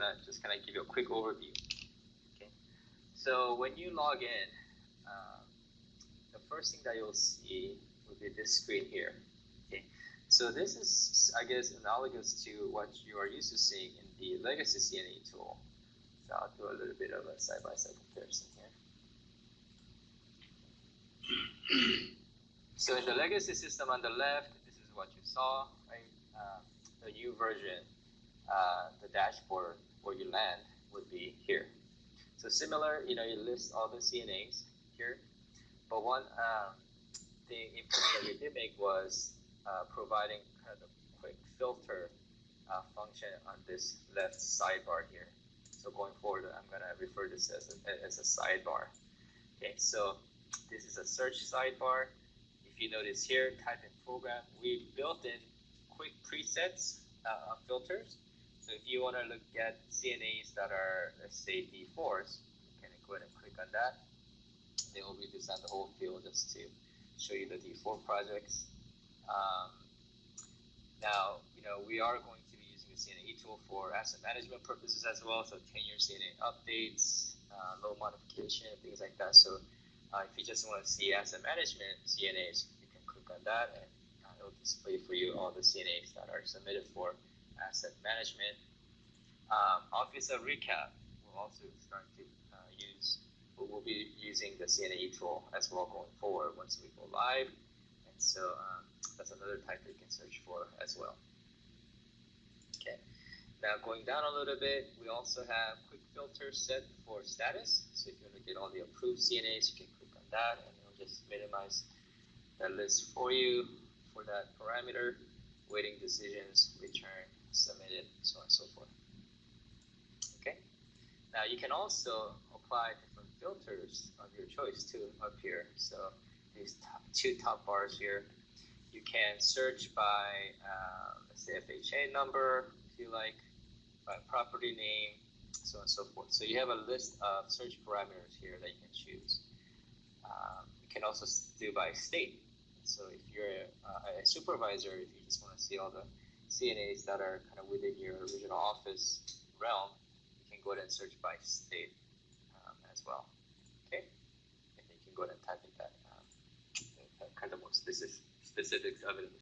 gonna just kind of give you a quick overview. Okay, so when you log in, uh, the first thing that you'll see will be this screen here. Okay, so this is, I guess, analogous to what you are used to seeing in the legacy CNA tool. So I'll do a little bit of a side-by-side comparison here. so in the legacy system on the left, this is what you saw, right? Uh, the new version, uh, the dashboard where you land would be here. So similar, you know, you list all the CNAs here, but one um, thing that we did make was uh, providing kind of a quick filter uh, function on this left sidebar here. So going forward, I'm going to refer to this as a, as a sidebar. Okay, so this is a search sidebar. If you notice here, type in program, we built in quick presets uh, filters. So if you want to look at CNAs that are, let's say, D4s, you can go ahead and click on that. They will redesign the whole field just to show you the D4 projects. Um, now, you know, we are going to be using the CNA tool for asset management purposes as well. So 10-year CNA updates, uh, loan modification, things like that. So uh, if you just want to see asset management CNAs, you can click on that and it'll display for you all the CNAs that are submitted for asset management. Um, Office of Recap will also start to uh, use, we'll be using the CNA tool as well going forward once we go live. And so um, that's another type that you can search for as well. Okay. Now going down a little bit, we also have quick filter set for status. So if you want to get all the approved CNAs, you can click on that and it'll just minimize that list for you for that parameter, waiting decisions, return, submitted, so on and so forth. Okay. Now you can also apply different filters of your choice too up here. So these top, two top bars here, you can search by uh, let's say FHA number if you like, by property name, so on and so forth. So you have a list of search parameters here that you can choose. Um, you can also do by state. So if you're a, a, supervisor, if you just want to see all the CNAs that are kind of within your original office realm, you can go ahead and search by state um, as well. Okay, and you can go ahead and type in that um, kind of more specific specifics of it